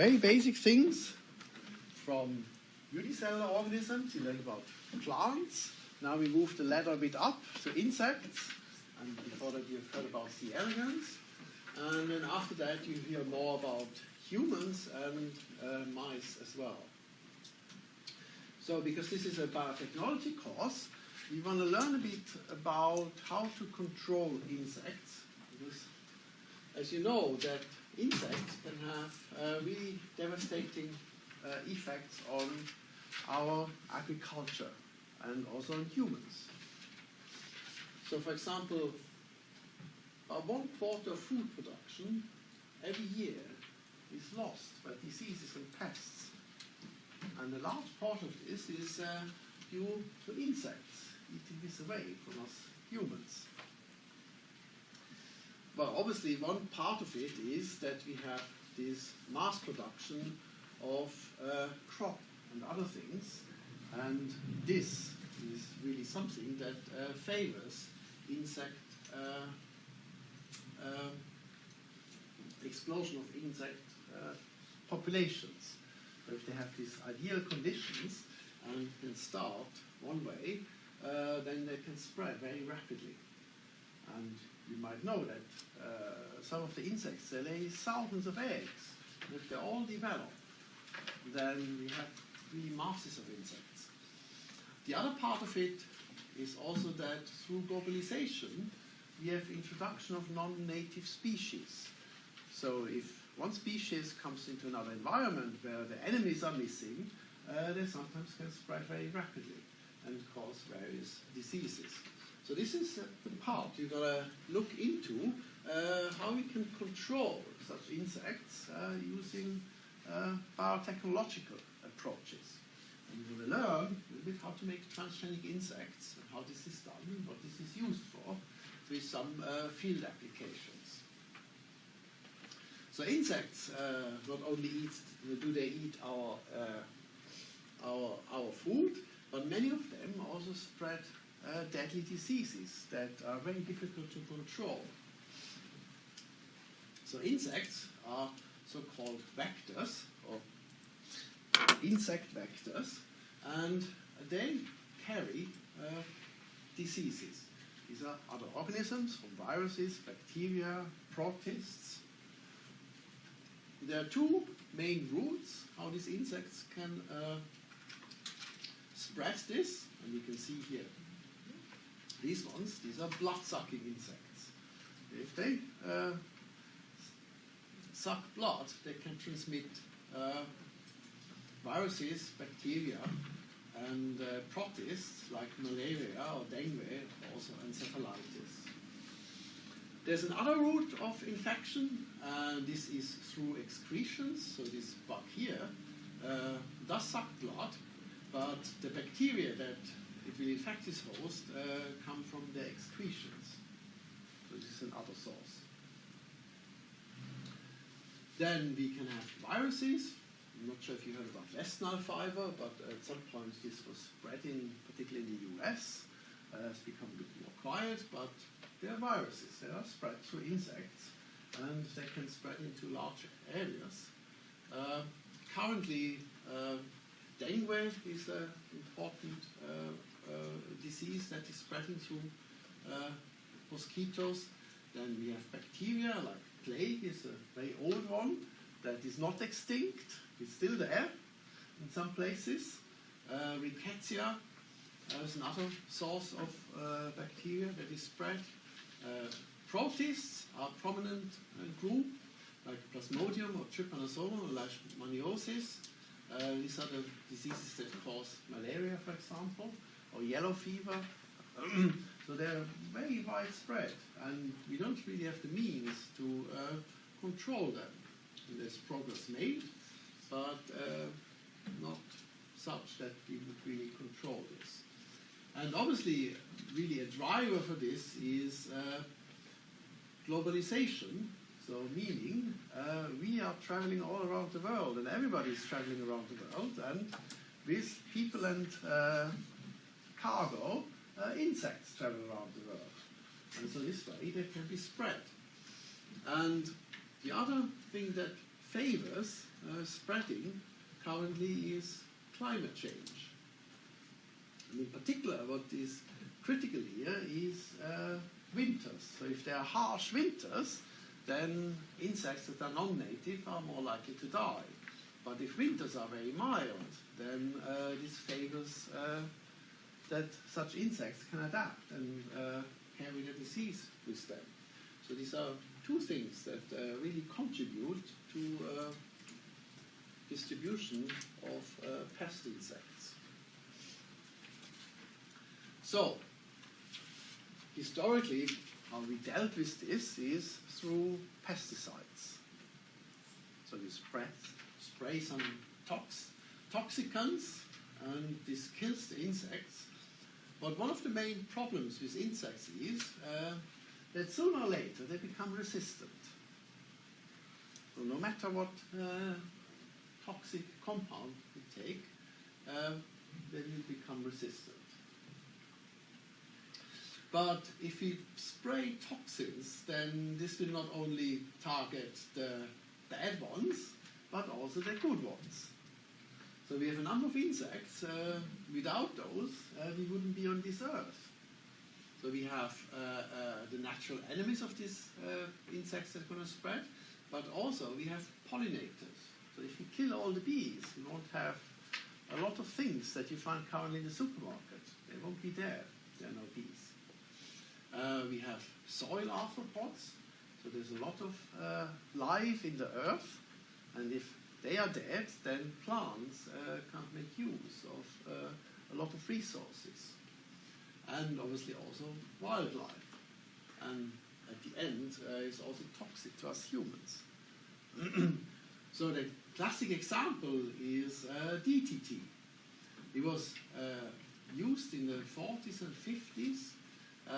very basic things from unicellular organisms, you learn about plants. Now we move the ladder a bit up to insects, and before that you've heard about C. elegans. And then after that you hear more about humans and uh, mice as well. So because this is a biotechnology course, we want to learn a bit about how to control insects. Because as you know, that insects can have uh, really devastating uh, effects on our agriculture and also on humans. So for example, about one quarter of food production every year is lost by diseases and pests. And a large part of this is uh, due to insects eating this away from us humans. Well, obviously, one part of it is that we have this mass production of uh, crop and other things, and this is really something that uh, favors insect uh, uh explosion of insect uh, populations. So if they have these ideal conditions and can start one way, uh, then they can spread very rapidly. And you might know that uh, some of the insects, they lay thousands of eggs. And if they all develop, then we have three masses of insects. The other part of it is also that through globalization, we have introduction of non-native species. So if one species comes into another environment where the enemies are missing, uh, they sometimes can spread very rapidly and cause various diseases. So this is uh, the part you've got to look into uh, how we can control such insects uh, using uh, biotechnological approaches. And going to learn a little bit how to make transgenic insects and how this is done and what this is used for with some uh, field applications. So insects not only eat, do they eat our, our, our food, but many of them also spread uh, deadly diseases that are very difficult to control. So insects are so-called vectors, or insect vectors, and they carry uh, diseases. These are other organisms, from viruses, bacteria, protists, there are two main routes how these insects can uh, spread this, and you can see here these ones, these are blood-sucking insects. If they uh, suck blood, they can transmit uh, viruses, bacteria, and uh, protists like malaria or dengue, also encephalitis. There's another route of infection, and this is through excretions. So this bug here uh, does suck blood, but the bacteria that it will infect its host uh, come from the excretions. So this is another source. Then we can have viruses. I'm not sure if you heard about West Nile fever, but at some point this was spreading, particularly in the US. Uh, it's become a bit more quiet, but they are viruses. They are spread through insects, and they can spread into large areas. Uh, currently, uh, dengue is an important uh, uh, disease that is spreading through uh, mosquitoes. Then we have bacteria, like plague is a very old one that is not extinct. It's still there in some places. Uh, rickettsia is another source of bacteria that is spread uh, protists are a prominent uh, group, like Plasmodium or Trypanosoma or Leishmaniasis. Uh, these are the diseases that cause malaria, for example, or yellow fever. so they're very widespread, and we don't really have the means to uh, control them. There's progress made, but uh, not such that we would really control this. And obviously, really a driver for this is uh, globalization. So, meaning uh, we are traveling all around the world, and everybody is traveling around the world, and with people and uh, cargo, uh, insects travel around the world. And so, this way they can be spread. And the other thing that favors uh, spreading currently is climate change. And in particular, what is critical here is uh, winters. So if there are harsh winters, then insects that are non-native are more likely to die. But if winters are very mild, then uh, this favors uh, that such insects can adapt and uh, carry the disease with them. So these are two things that uh, really contribute to uh, distribution of uh, pest insects. So, historically, how we dealt with this is through pesticides. So you spray, spray some tox, toxicants, and this kills the insects. But one of the main problems with insects is uh, that sooner or later they become resistant. So no matter what uh, toxic compound you take, uh, they will become resistant. But if we spray toxins, then this will not only target the bad ones, but also the good ones. So we have a number of insects. Uh, without those, uh, we wouldn't be on this earth. So we have uh, uh the natural enemies of these uh, insects that are going to spread, but also we have pollinators. So if you kill all the bees, you won't have a lot of things that you find currently in the supermarket. They won't be there. There are no bees. Uh, we have soil arthropods, so there's a lot of uh, life in the earth, and if they are dead, then plants uh, can't make use of uh, a lot of resources, and obviously also wildlife. And at the end, uh, it's also toxic to us humans. so the classic example is uh, DDT. It was used in the 40s and 50s uh,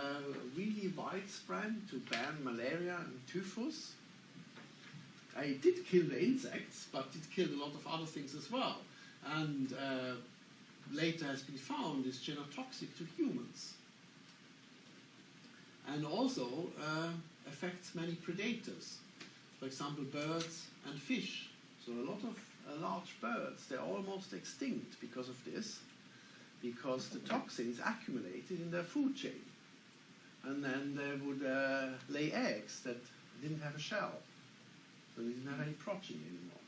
really widespread to ban malaria and typhus. It did kill the insects, but it killed a lot of other things as well. And uh, later has been found is genotoxic to humans. And also uh, affects many predators, for example, birds and fish. So a lot of uh, large birds, they're almost extinct because of this, because the toxins accumulated in their food chain and then they would uh, lay eggs that didn't have a shell, so didn't have any protein anymore.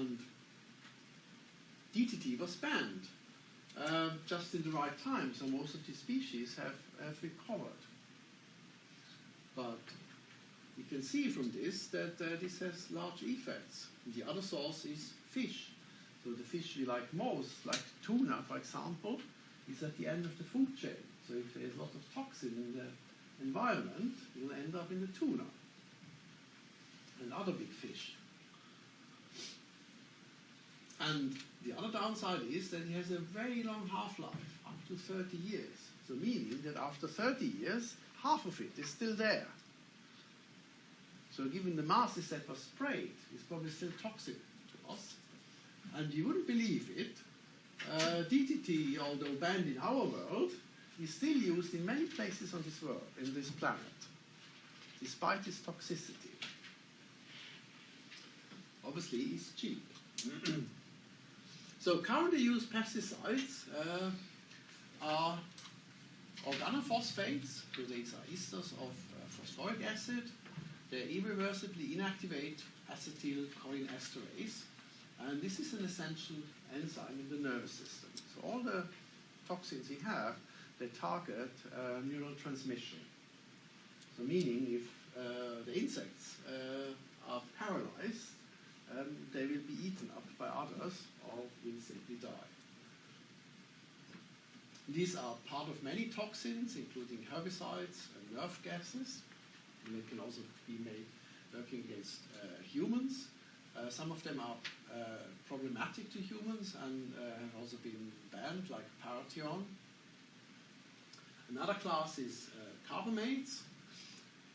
And DDT was banned uh, just in the right time, so most of the species have, have recovered. But you can see from this that uh, this has large effects. The other source is fish. So the fish we like most, like tuna, for example, is at the end of the food chain. So if there's a lot of toxin in the environment, you'll end up in the tuna and other big fish. And the other downside is that it has a very long half-life, up to 30 years. So meaning that after 30 years, half of it is still there. So given the masses that were sprayed, it's probably still toxic to us. And you wouldn't believe it, uh, DDT, although banned in our world, is still used in many places on this world, in this planet, despite its toxicity. Obviously, it's cheap. so currently used pesticides uh, are organophosphates, so these are esters of uh, phosphoric acid. They irreversibly inactivate acetylcholinesterase, and this is an essential enzyme in the nervous system. So all the toxins we have they target uh, neural transmission. So meaning if uh, the insects uh, are paralyzed, um, they will be eaten up by others or will simply die. These are part of many toxins, including herbicides and nerve gases. And they can also be made working against uh, humans. Uh, some of them are uh, problematic to humans and have also been banned, like parathion, Another class is uh, carbamates.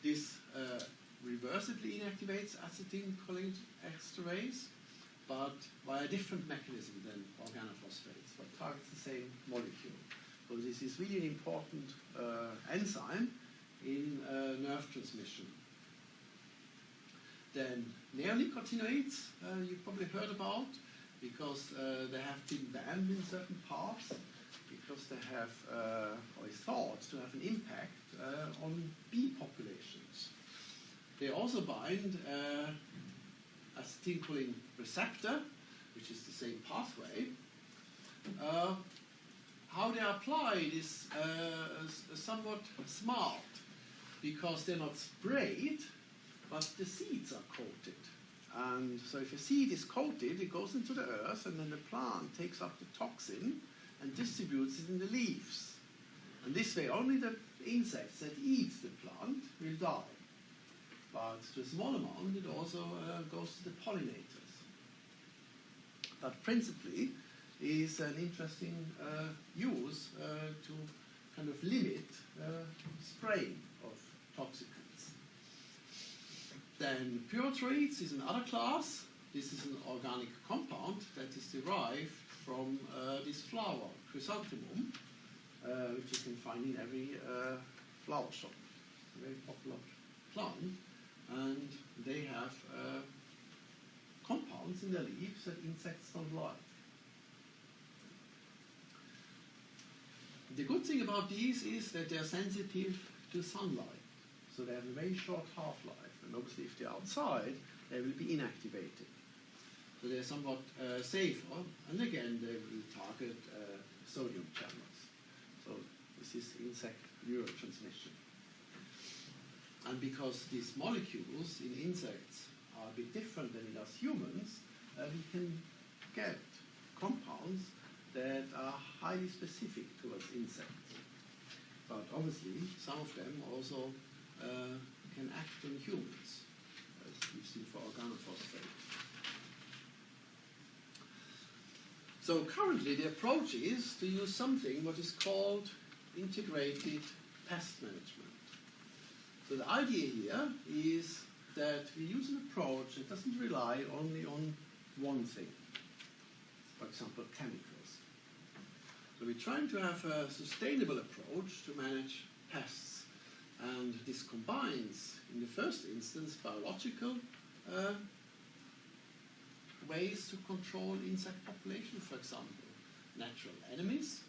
This uh, reversibly inactivates acetylcholinesterase, but via a different mechanism than organophosphates, but targets the same molecule. So this is really an important uh, enzyme in uh, nerve transmission. Then neonicotinoids, uh, you probably heard about, because uh, they have been banned in certain parts, because they have, uh, or is thought to have an impact uh, on bee populations. They also bind uh, acetylcholine receptor, which is the same pathway. Uh, how they are applied is uh, somewhat smart because they're not sprayed, but the seeds are coated. And so if a seed is coated, it goes into the earth, and then the plant takes up the toxin and distributes it in the leaves. And this way, only the insects that eat the plant will die. But to a small amount, it also uh, goes to the pollinators. But principally, is an interesting uh, use uh, to kind of limit uh, spraying of toxicants. Then pyrethroids is another class. This is an organic compound that is derived from uh, this flower, chrysanthemum, uh, which you can find in every flower shop. A very popular plant, and they have uh, compounds in their leaves that insects don't like. The good thing about these is that they're sensitive to sunlight, so they have a very short half-life, and obviously if they're outside, they will be inactivated. So they're somewhat uh, safer, and again, they will target uh, sodium channels. So this is insect neurotransmission. And because these molecules in insects are a bit different than in us humans, uh, we can get compounds that are highly specific towards insects. But obviously, some of them also uh, can act on humans, as we've seen for organophosphate. So currently, the approach is to use something what is called integrated pest management. So the idea here is that we use an approach that doesn't rely only on one thing, for example, chemicals. So we're trying to have a sustainable approach to manage pests, and this combines, in the first instance, biological uh, ways to control insect population, for example, natural enemies.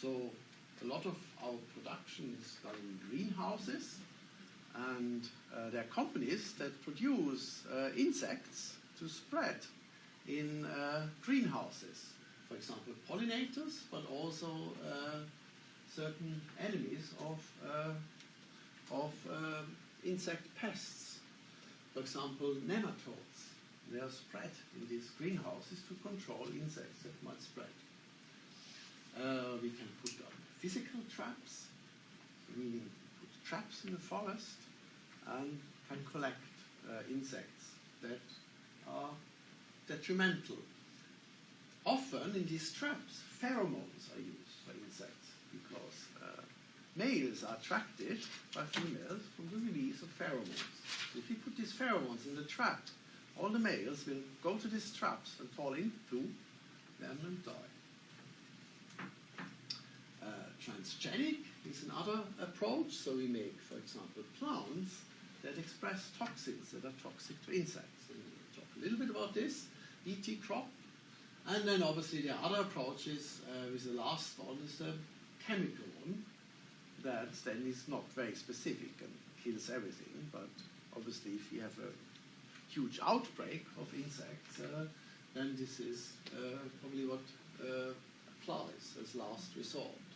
So a lot of our production is done in greenhouses, and uh, there are companies that produce uh, insects to spread in uh, greenhouses. For example, pollinators, but also uh, certain enemies of, uh, of uh, insect pests. For example, nematodes. They are spread in these greenhouses to control insects that might spread. We can put up physical traps, meaning traps in the forest and can collect uh, insects that are detrimental. Often in these traps, pheromones are used for insects because uh, males are attracted by females from the release of pheromones. So if you put these pheromones in the trap, all the males will go to these traps and fall into them and die. Uh, transgenic is another approach. So we make, for example, plants that express toxins that are toxic to insects. And we'll talk a little bit about this. BT crop. And then obviously the other approaches, uh, with the last one is the chemical one that then is not very specific and kills everything. But obviously if you have a huge outbreak of insects, uh, then this is uh, probably what uh, applies as last resort.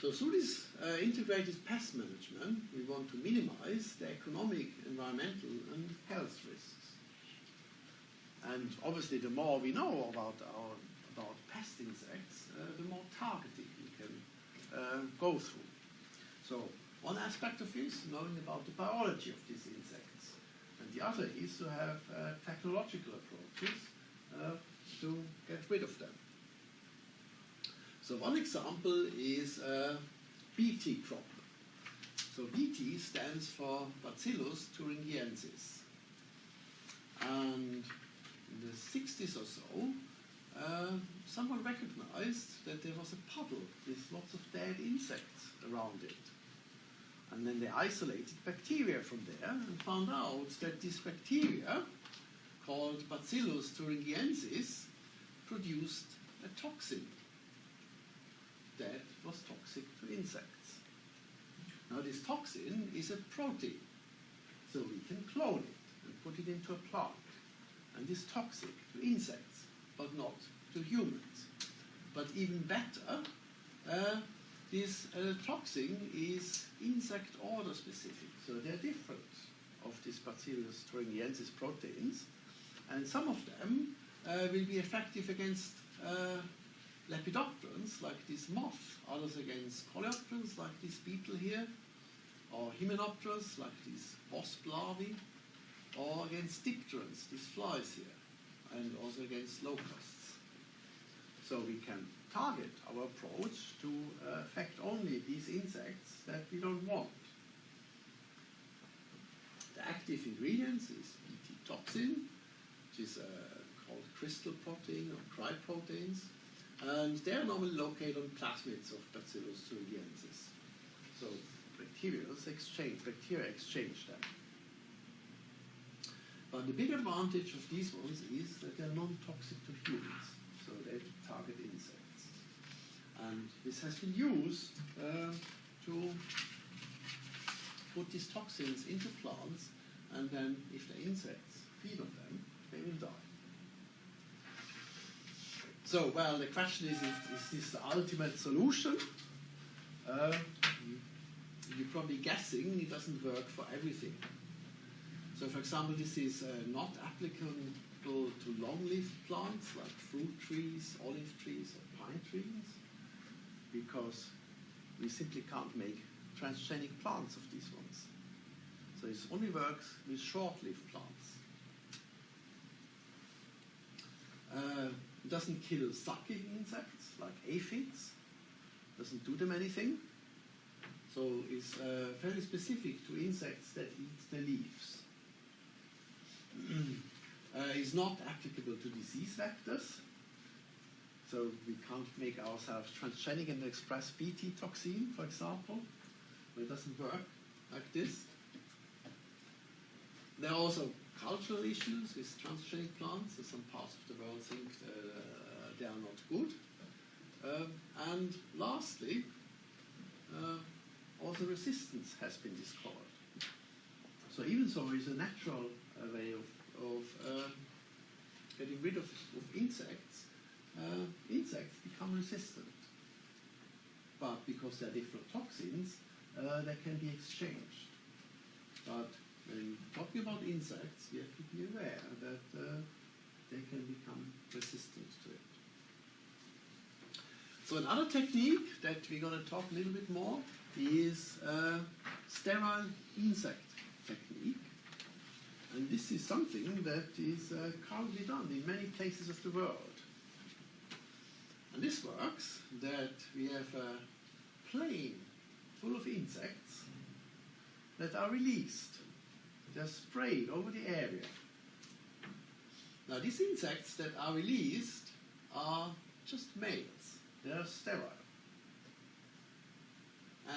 So through this uh, integrated pest management, we want to minimize the economic, environmental, and health risks. And obviously, the more we know about our about pest insects, uh, the more targeting we can uh, go through. So one aspect of this, knowing about the biology of these insects, and the other is to have uh, technological approaches uh, to get rid of them. So one example is uh, BT crop. So BT stands for Bacillus thuringiensis. And in the 60s or so, uh, someone recognized that there was a puddle with lots of dead insects around it. And then they isolated bacteria from there and found out that this bacteria, called Bacillus thuringiensis, produced a toxin that was toxic to insects. Now, this toxin is a protein, so we can clone it and put it into a plant. And this toxic to insects, but not to humans. But even better, uh, this uh, toxin is insect order specific, so they're different of these Bacillus thuringiensis proteins, and some of them uh, will be effective against uh, lepidopterans like this moth, others against coleopterans like this beetle here, or hymenopterans like these wasp larvae, or against dipterans, these flies here, and also against locusts. So we can target our approach to uh, affect only these insects that we don't want. The active ingredients is Bt toxin, which is uh, called crystal protein or cryproteins, and they are normally located on plasmids of Bacillus thuringiensis. So bacteria exchange, bacteria exchange them. But the big advantage of these ones is that they're non-toxic to humans, so they target insects. And this has been used uh, to put these toxins into plants, and then if the insects feed on them, they will die. So, well, the question is, is, is this the ultimate solution? Uh, you're probably guessing it doesn't work for everything. So, for example, this is uh, not applicable to long-lived plants like fruit trees, olive trees, or pine trees, because we simply can't make transgenic plants of these ones. So it only works with short-lived plants. Uh, it doesn't kill sucking insects like aphids, doesn't do them anything. So it's uh, fairly specific to insects that eat the leaves. uh, it's not applicable to disease vectors. So we can't make ourselves transgenic and express Bt toxin, for example. It doesn't work like this. There are also cultural issues with transgenic plants. So some parts of the world think uh, they are not good. Um, and lastly, uh, also resistance has been discovered. So even though it's a natural uh, way of, of uh, getting rid of, of insects, uh, insects become resistant. But because they're different toxins, uh, they can be exchanged. But when talking about insects, we have to be aware that uh, they can become resistant to it. So another technique that we're going to talk a little bit more is uh, sterile insect technique. And this is something that is uh, currently done in many places of the world. And this works that we have a plane full of insects that are released. They're sprayed over the area. Now, these insects that are released are just males, they are sterile.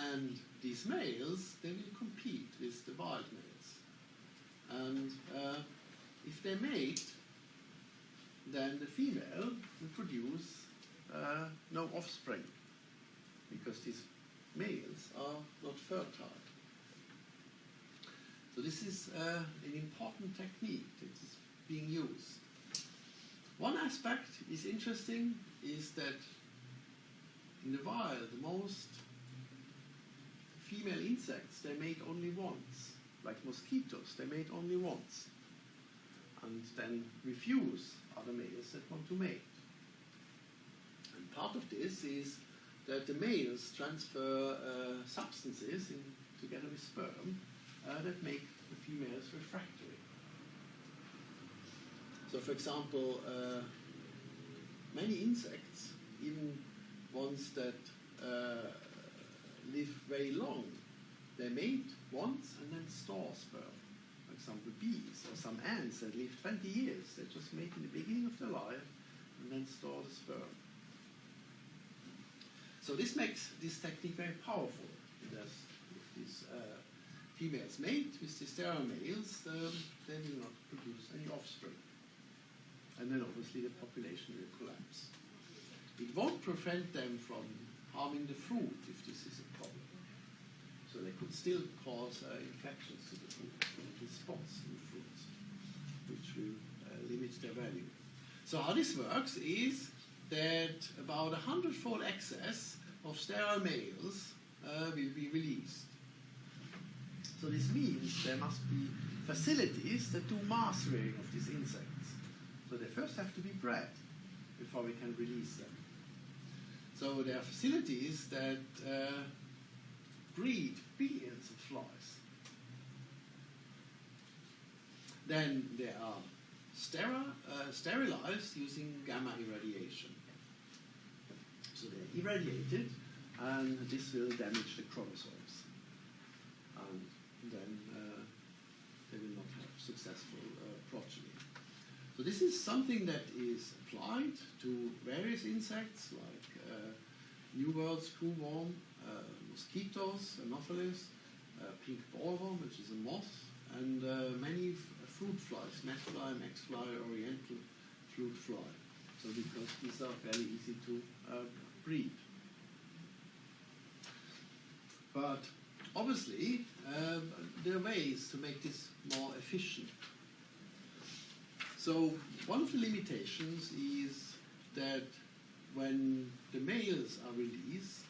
And these males, they will compete with the wild males. And uh, if they mate, then the female will produce uh, no offspring because these males are not fertile. So this is uh, an important technique that is being used. One aspect is interesting is that in the wild, the most female insects they mate only once, like mosquitoes, they mate only once, and then refuse other males that want to mate. And part of this is that the males transfer uh, substances in, together with sperm uh, that make the females refractory. So, for example, uh, many insects, even ones that uh, live very long, they mate once and then store sperm. For example, bees or some ants that live 20 years, they just mate in the beginning of their life and then store the sperm. So this makes this technique very powerful. There's these uh, females mate with the sterile males, um, they will not produce any offspring. And then obviously the population will collapse. It won't prevent them from harming the fruit if this is a problem. So they could still cause uh, infections to the fruit, spots in the fruits, which will uh, limit their value. So how this works is that about a hundredfold excess of sterile males uh, will be released. So this means there must be facilities that do mass rearing of these insects. So they first have to be bred before we can release them. So there are facilities that uh, breed billions of flies. Then they are uh, sterilized using gamma irradiation. So they're irradiated, and this will damage the chromosomes. Then uh, they will not have successful uh, progeny. So this is something that is applied to various insects like uh, New World screwworm, uh, mosquitoes, Anopheles, uh, pink bollworm, which is a moth, and uh, many fruit flies, fly, maxfly, oriental fruit fly. So because these are very easy to breed. But obviously, um, there are ways to make this more efficient. So one of the limitations is that when the males are released,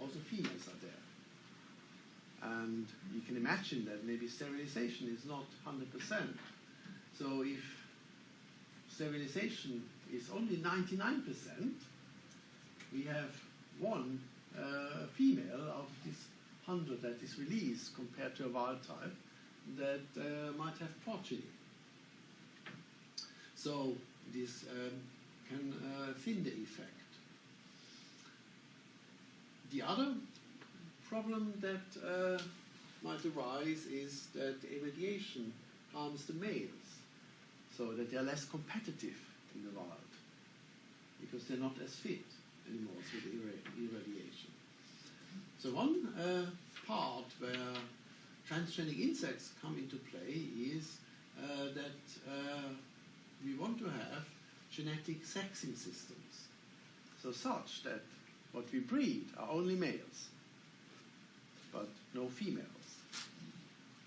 also females are there. And you can imagine that maybe sterilization is not 100%. So if sterilization is only 99%, we have one uh, female of this 100 that is released compared to a wild type that uh, might have progeny. So this um, can uh, thin the effect. The other problem that uh, might arise is that irradiation harms the males, so that they are less competitive in the wild because they're not as fit anymore with irra- irradiation. So one uh, part where transgenic insects come into play is uh, that uh, we want to have genetic sexing systems. So such that what we breed are only males, but no females.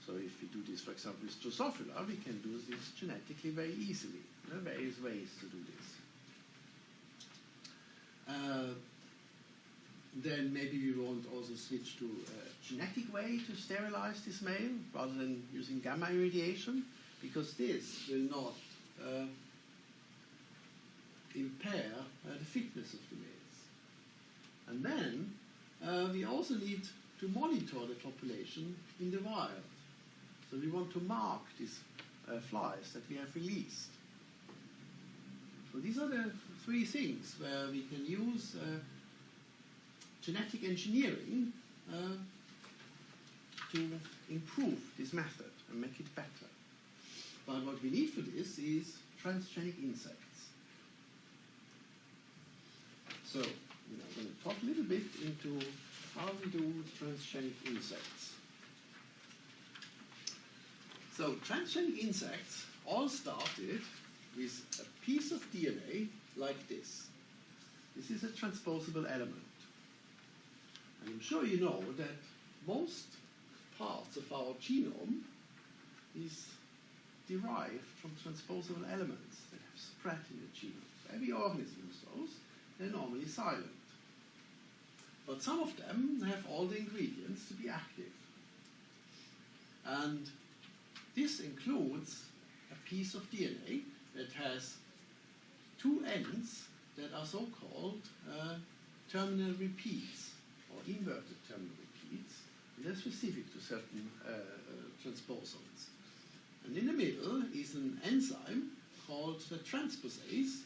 So if we do this, for example, with Drosophila, we can do this genetically very easily. There are various ways to do this. Uh, then maybe we want also switch to a genetic way to sterilize this male rather than using gamma irradiation, because this will not uh, impair uh, the fitness of the males. And then uh, we also need to monitor the population in the wild. So we want to mark these uh, flies that we have released. So these are the three things where we can use uh, genetic engineering uh, to improve this method and make it better. But what we need for this is transgenic insects. So, I'm going to talk a little bit into how we do transgenic insects. So, transgenic insects all started with a piece of DNA like this. This is a transposable element. I'm sure you know that most parts of our genome is derived from transposable elements that have spread in the genome. Every organism has those, they're normally silent. But some of them have all the ingredients to be active. And this includes a piece of DNA that has two ends that are so-called uh, terminal repeats inverted terminal repeats. And they're specific to certain uh, uh, transposons. And in the middle is an enzyme called the transposase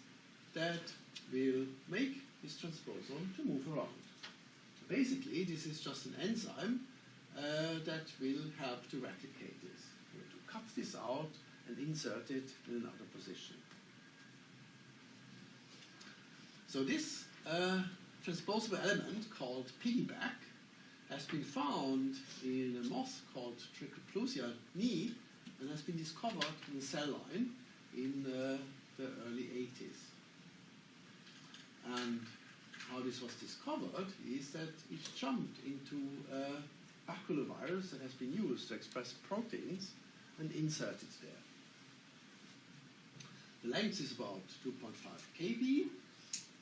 that will make this transposon to move around. Basically, this is just an enzyme uh, that will help to replicate this. To cut this out and insert it in another position. So this uh, transposable element called piggyback has been found in a moth called Trichoplusia knee and has been discovered in a cell line in uh, the early 80s. And how this was discovered is that it jumped into a baculovirus that has been used to express proteins and inserted there. The length is about 2.5 kb.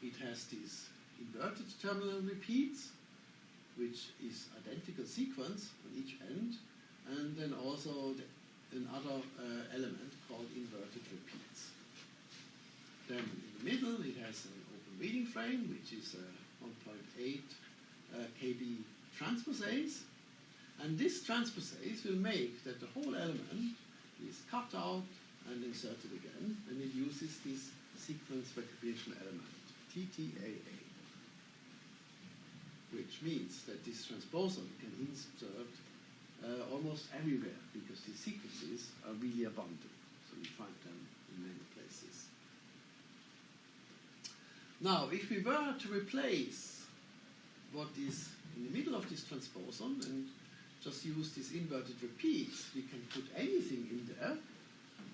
It has these inverted terminal repeats, which is identical sequence on each end, and then also the, another uh, element called inverted repeats. Then in the middle it has an open reading frame, which is a 1.8 uh, kb transposase, and this transposase will make that the whole element is cut out and inserted again, and it uses this sequence recognition element, TTAA, which means that this transposon can insert uh, almost everywhere because these sequences are really abundant, so we find them in many places. Now, if we were to replace what is in the middle of this transposon and just use these inverted repeats, we can put anything in there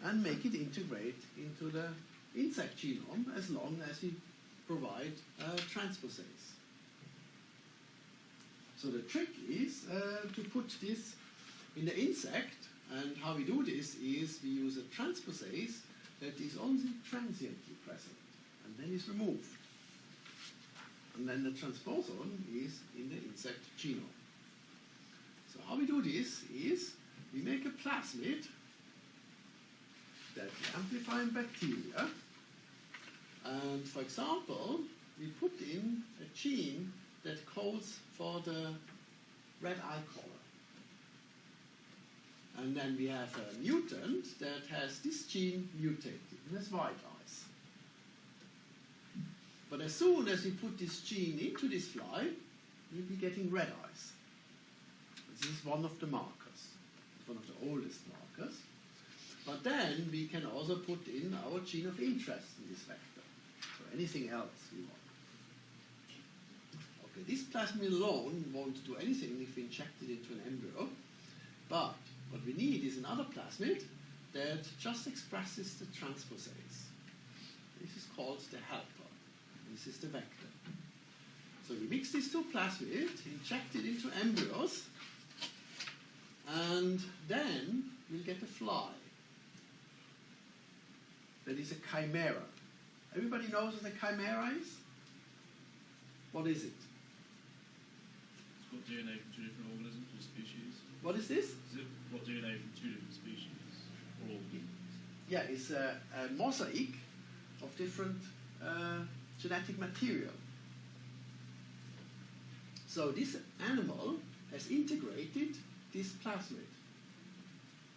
and make it integrate into the insect genome as long as we provide a transposase. So the trick is uh, to put this in the insect, and how we do this is we use a transposase that is only transiently present and then is removed. And then the transposon is in the insect genome. So how we do this is we make a plasmid that we amplify in bacteria. And for example, we put in a gene that codes for the red eye color. And then we have a mutant that has this gene mutated and has white eyes. But as soon as we put this gene into this fly, we'll be getting red eyes. This is one of the markers, one of the oldest markers. But then we can also put in our gene of interest in this vector, or anything else we want. This plasmid alone won't do anything if we inject it into an embryo, but what we need is another plasmid that just expresses the transposase. This is called the helper. This is the vector. So we mix these two plasmids, inject it into embryos, and then we'll get a fly. That is a chimera. Everybody knows what a chimera is? What is it? Got DNA from two different organisms or species. What is this? Is it got DNA from two different species or organisms? Yeah, it's a, a mosaic of different uh, genetic material. So this animal has integrated this plasmid.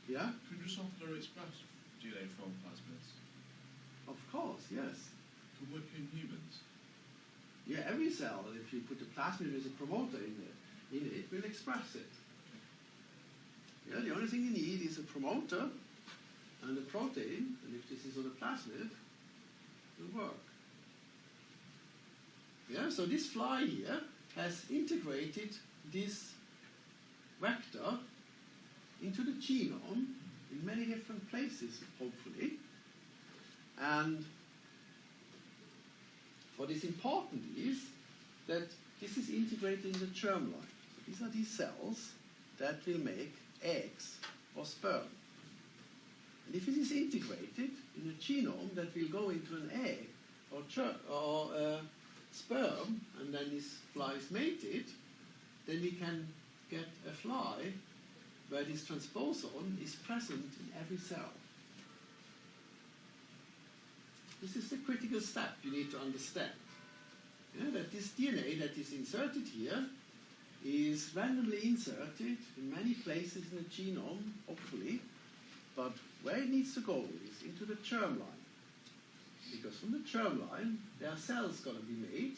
Yeah? Can you often express DNA from plasmids? Of course, yes. Can work in humans? Yeah, every cell, if you put a plasmid with a promoter in it, in it will express it. Yeah, the only thing you need is a promoter and a protein, and if this is on a plasmid, it will work. Yeah, so this fly here has integrated this vector into the genome in many different places, hopefully. And what is important is that this is integrated in the germline. These are these cells that will make eggs or sperm. And if it is integrated in a genome that will go into an egg or, or uh, sperm, and then this fly is mated, then we can get a fly where this transposon is present in every cell. This is the critical step you need to understand. Yeah, that this DNA that is inserted here is randomly inserted in many places in the genome, hopefully, but where it needs to go is into the germline. Because from the germline, there are cells going to be made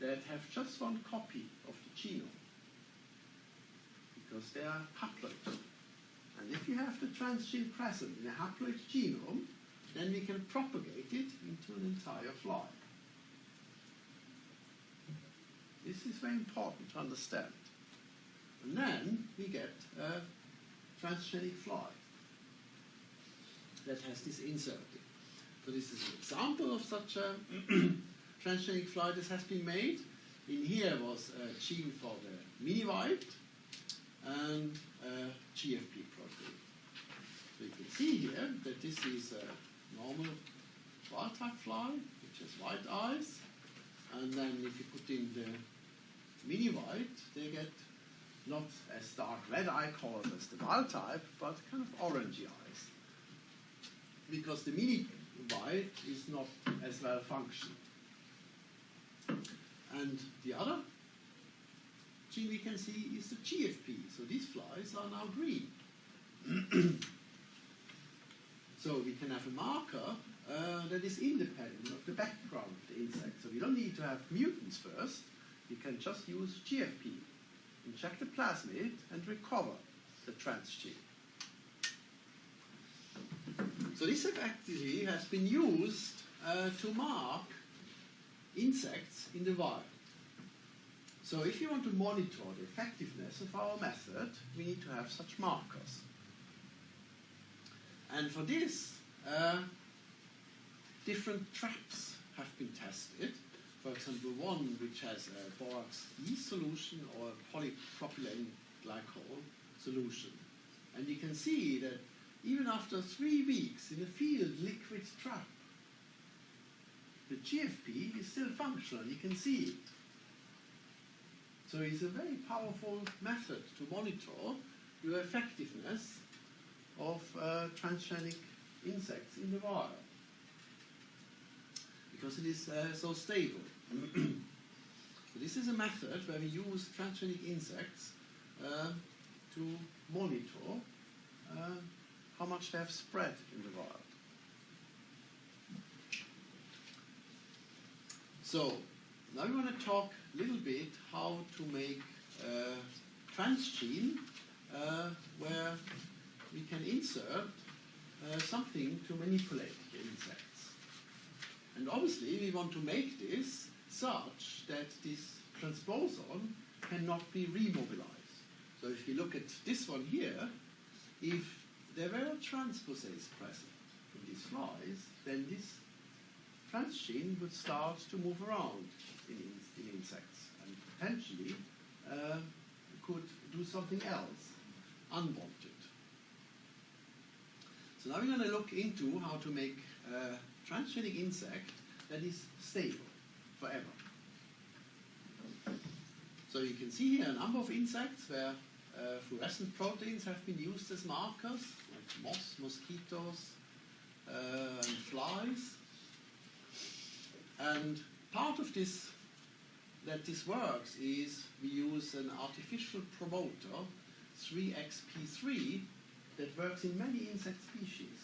that have just one copy of the genome. Because they are haploid. And if you have the transgene present in a haploid genome, then we can propagate it into an entire fly. This is very important to understand. And then we get a transgenic fly that has this inserted. So this is an example of such a transgenic fly that has been made. In here was a gene for the mini-white and a GFP protein. So you can see here that this is a normal wild type fly, which has white eyes. And then if you put in the mini white, they get not as dark red eye colors as the wild type, but kind of orangey eyes. Because the mini white is not as well functioning. And the other gene we can see is the GFP. So these flies are now green. so we can have a marker uh, that is independent of the background of the insect. So we don't need to have mutants first. We can just use GFP, inject the plasmid, and recover the transgene. So this effectively has been used uh, to mark insects in the wild. So if you want to monitor the effectiveness of our method, we need to have such markers. And for this, uh, different traps have been tested. For example, one which has a borax E solution or a polypropylene glycol solution. And you can see that even after three weeks in a field liquid trap, the GFP is still functional. You can see it. So it's a very powerful method to monitor your effectiveness of uh, transgenic insects in the wild because it is uh, so stable. This is a method where we use transgenic insects uh, to monitor uh, how much they have spread in the wild. So now we want to talk a little bit how to make a transgene uh, where we can insert uh, something to manipulate the insect. And obviously, we want to make this such that this transposon cannot be remobilized. So if you look at this one here, if there were a transposase present in these flies, then this transgene would start to move around in, in insects and potentially uh, could do something else unwanted. So now we're going to look into how to make uh, transgenic insect that is stable forever. So you can see here a number of insects where uh, fluorescent proteins have been used as markers, like moths, mosquitoes, uh, and flies. And part of this that this works is we use an artificial promoter, 3xp3, that works in many insect species.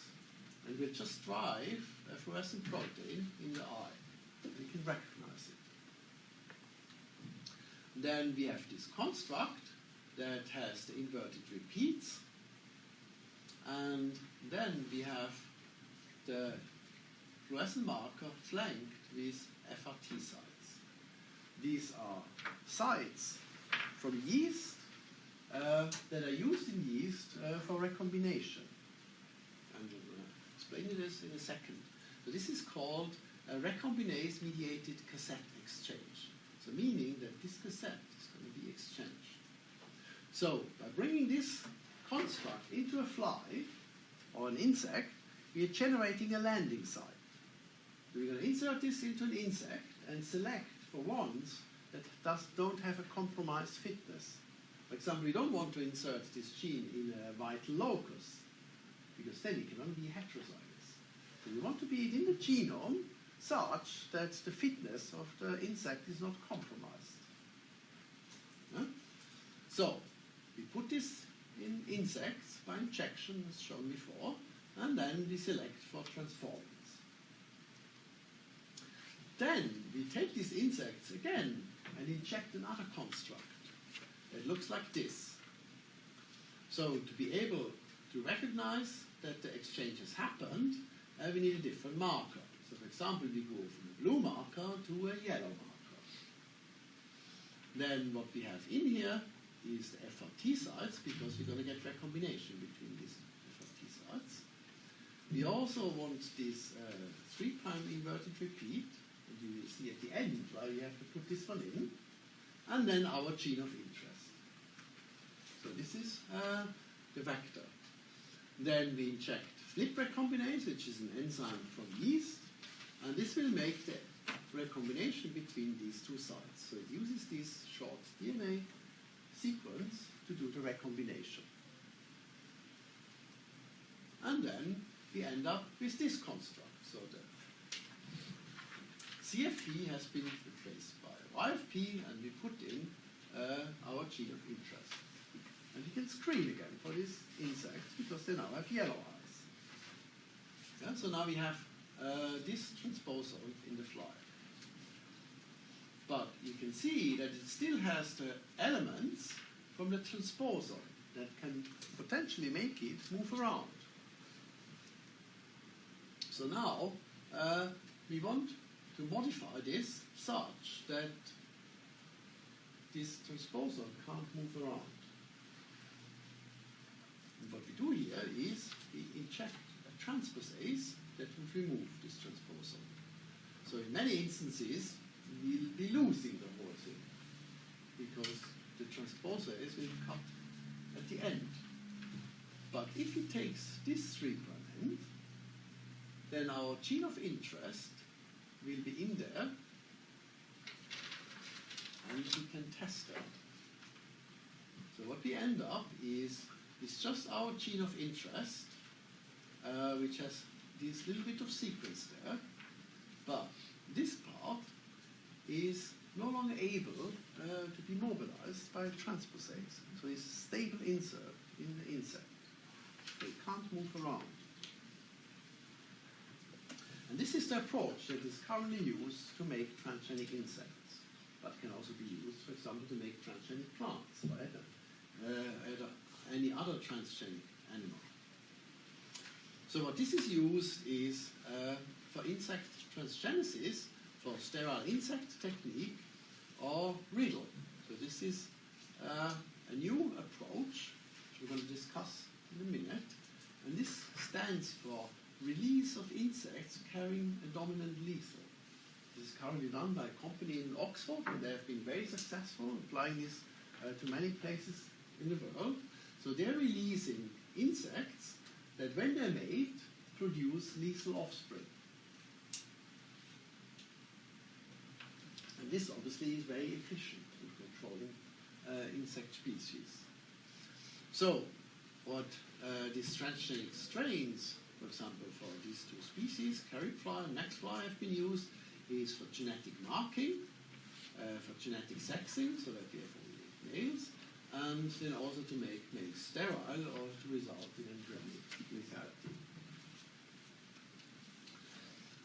And we just drive a fluorescent protein in the eye. We can recognize. Then we have this construct that has the inverted repeats. And then we have the fluorescent marker flanked with FRT sites. These are sites from yeast uh, that are used in yeast uh, for recombination. And we'll explain this in a second. So this is called a recombinase mediated cassette exchange. So meaning that this cassette is going to be exchanged. So by bringing this construct into a fly or an insect, we are generating a landing site. We're going to insert this into an insect and select for ones that does, don't have a compromised fitness. For example, we don't want to insert this gene in a vital locus, because then it can only be heterozygous. So we want to be in the genome such that the fitness of the insect is not compromised. Yeah? So, we put this in insects by injection, as shown before, and then we select for transformance. Then we take these insects again and inject another construct. It looks like this. So to be able to recognize that the exchange has happened, uh, we need a different marker. Example, we go from a blue marker to a yellow marker. Then what we have in here is the FRT sites because we're going to get recombination between these FRT sites. We also want this uh, 3' inverted repeat, and you will see at the end why we have to put this one in, and then our gene of interest. So this is uh, the vector. Then we inject flip recombinase, which is an enzyme from yeast, and this will make the recombination between these two sites. So it uses this short DNA sequence to do the recombination. And then we end up with this construct. So the CFP has been replaced by YFP, and we put in uh, our gene of interest. And we can screen again for these insects because they now have yellow eyes. Yeah, so now we have uh, this transposon in the fly. But you can see that it still has the elements from the transposon that can potentially make it move around. So now uh, we want to modify this such that this transposon can't move around. And what we do here is we inject a transposase that would remove this transposon. So in many instances, we'll be losing the whole thing because the transposase will cut at the end. But if it takes this 3' end, then our gene of interest will be in there and we can test it. So what we end up is it's just our gene of interest, uh, which has this little bit of sequence there, but this part is no longer able uh, to be mobilized by transposase. So it's a stable insert in the insect. It can't move around. And this is the approach that is currently used to make transgenic insects, but can also be used, for example, to make transgenic plants or uh, any other transgenic animal. So what this is used is uh, for insect transgenesis, for sterile insect technique, or riddle. So this is uh, a new approach, which we're going to discuss in a minute, and this stands for release of insects carrying a dominant lethal. This is currently done by a company in Oxford, and they have been very successful applying this uh, to many places in the world. So they're releasing insects that, when they're made, produce lethal offspring. And this obviously is very efficient in controlling uh, insect species. So, what uh, these transgenic strains for example, for these two species, carry fly and next fly, have been used, is for genetic marking, uh, for genetic sexing, so that we have only males, and then also to make males sterile or to result in embryonic lethality.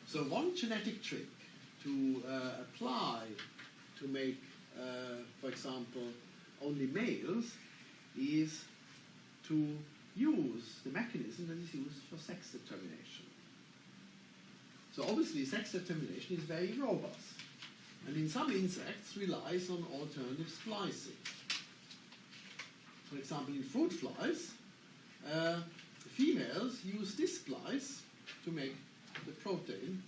So one genetic trick to uh, apply to make, uh, for example, only males is to use the mechanism that is used for sex determination. So obviously sex determination is very robust and in some insects relies on alternative splicing. For example, in fruit flies, uh, females use this splice to make the protein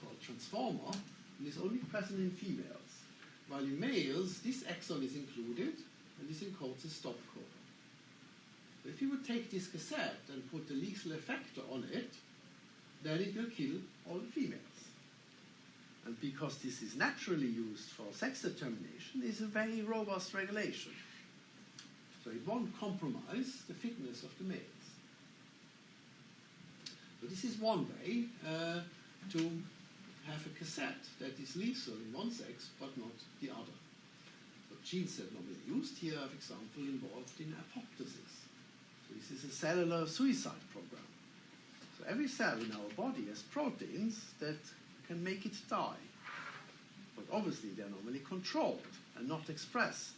called transformer and is only present in females. While in males, this exon is included and this encodes a stop code. If you would take this cassette and put the lethal effector on it, then it will kill all the females. And because this is naturally used for sex determination, it's a very robust regulation. So it won't compromise the fitness of the males. So this is one way uh, to have a cassette that is lethal in one sex but not the other. So genes that normally used here for example, involved in apoptosis. So this is a cellular suicide program. So every cell in our body has proteins that can make it die. But obviously they're normally controlled and not expressed.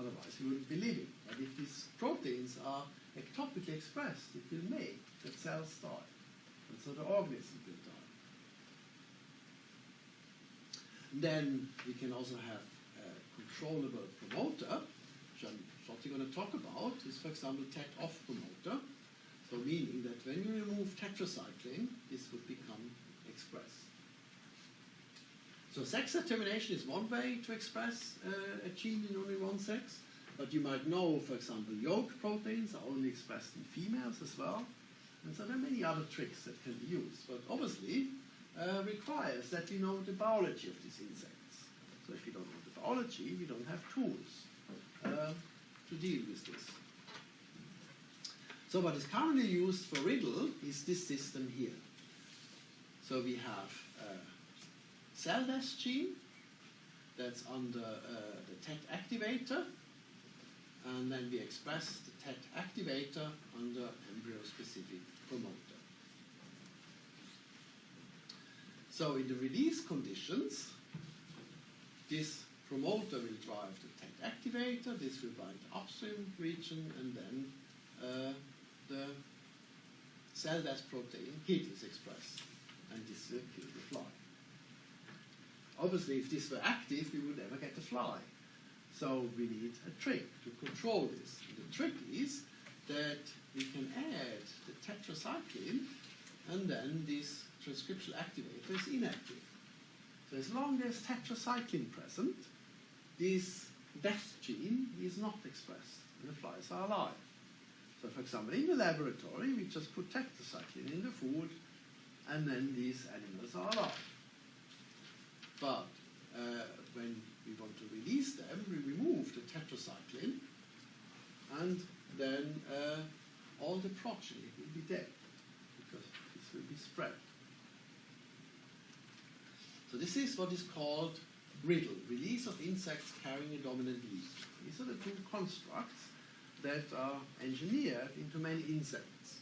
Otherwise we wouldn't be living. But if these proteins are ectopically expressed, it will make that cells die. And so the organism will die. Then we can also have a controllable promoter which I'm shortly going to talk about, is for example TET off promoter. So meaning that when you remove tetracycline, this would become express. So sex determination is one way to express uh, a gene in only one sex, but you might know, for example, yolk proteins are only expressed in females as well. And so there are many other tricks that can be used, but obviously uh, requires that we know the biology of these insects. So if you don't know the biology, we don't have tools uh, to deal with this. So what is currently used for riddle is this system here. So we have a cell death gene that's under uh, the TET activator, and then we express the TET activator under embryo-specific promoter. So in the release conditions, this promoter will drive the TET activator, this will bind the upstream region, and then uh, the cell death protein hit is expressed, and this will kill the fly. Obviously, if this were active, we would never get the fly. So we need a trick to control this. And the trick is that we can add the tetracycline, and then this transcriptional activator is inactive. So as long as tetracycline present, this death gene is not expressed, and the flies are alive. So for example, in the laboratory, we just put tetracycline in the food, and then these animals are alive. But uh, when we want to release them, we remove the tetracycline, and then uh, all the progeny will be dead, because this will be spread. So this is what is called riddle, release of insects carrying a dominant leaf. These are the two constructs that are engineered into many insects.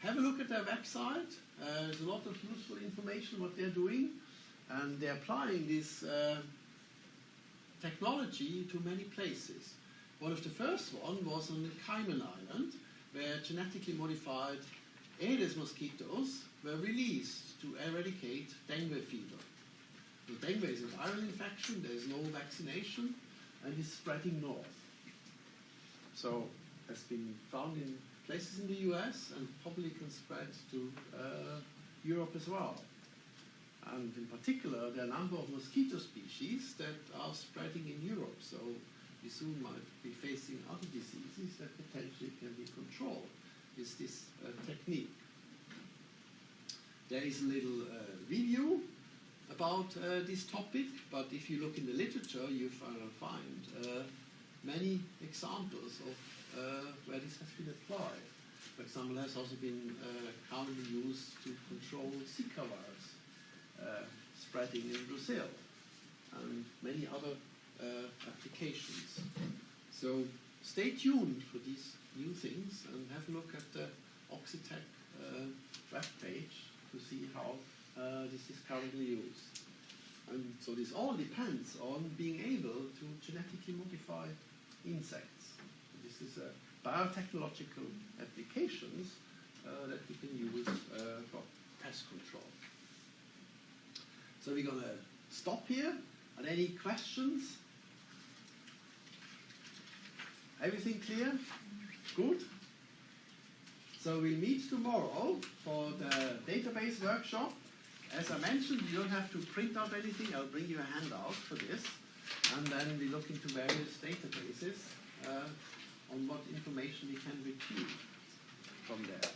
Have a look at their website. Uh, there's a lot of useful information what they're doing, and they're applying this uh, technology to many places. One of the first one was on the Cayman Island, where genetically modified Aedes mosquitoes were released to eradicate dengue fever. The dengue is a viral infection, there is no vaccination, and it's spreading north. So it's been found in places in the US and probably can spread to uh, Europe as well. And in particular, there are a number of mosquito species that are spreading in Europe. So we soon might be facing other diseases that potentially can be controlled with this uh, technique. There is a little uh, review about uh, this topic, but if you look in the literature, you find uh, many examples of uh, where this has been applied. For example, has also been uh, commonly used to control Zika virus spreading in Brazil and many other uh, applications. So stay tuned for these new things and have a look at the Oxitec uh, web page to see how uh, this is currently used. And so this all depends on being able to genetically modify insects. This is a biotechnological applications uh, that we can use uh, for pest control. So we're going to stop here. Are there any questions? Everything clear? Good. So we'll meet tomorrow for the database workshop. As I mentioned, you don't have to print out anything. I'll bring you a handout for this. And then we look into various databases uh, on what information we can retrieve from there.